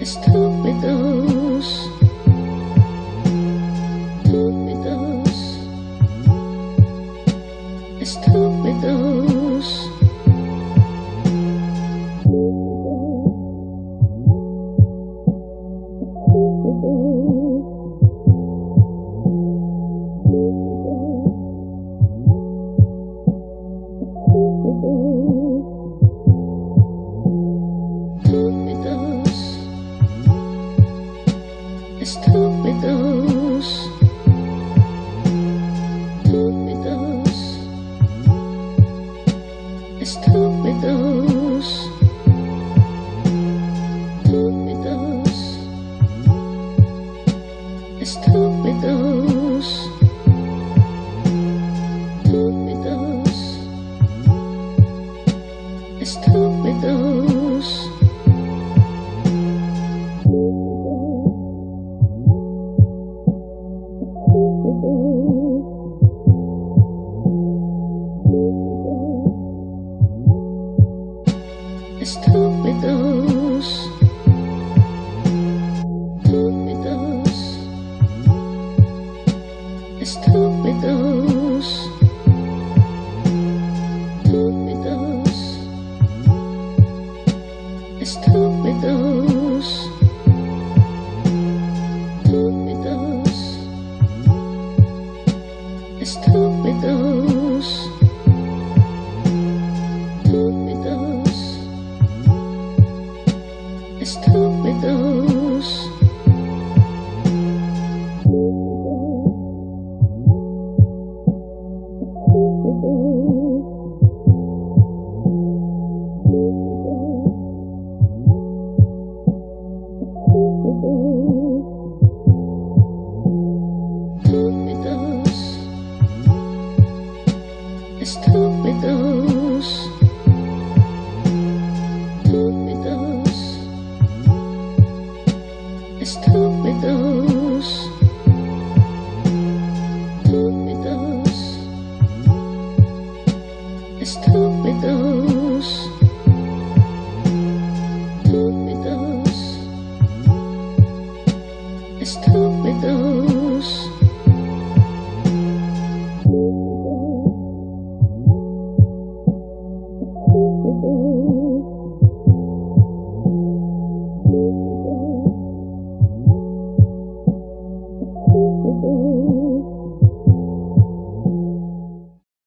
Estúpidos. Estúpidos. Estúpidos. Estúpidos. Estúpidos. Estúpidos. Estúpidos. Estúpidos. Estúpidos. Estúpidos. Estúpidos. Estúpidos. Estúpidos. Estúpidos. Estúpidos. it's Estoy Estúpidos. Estúpidos. Estúpidos.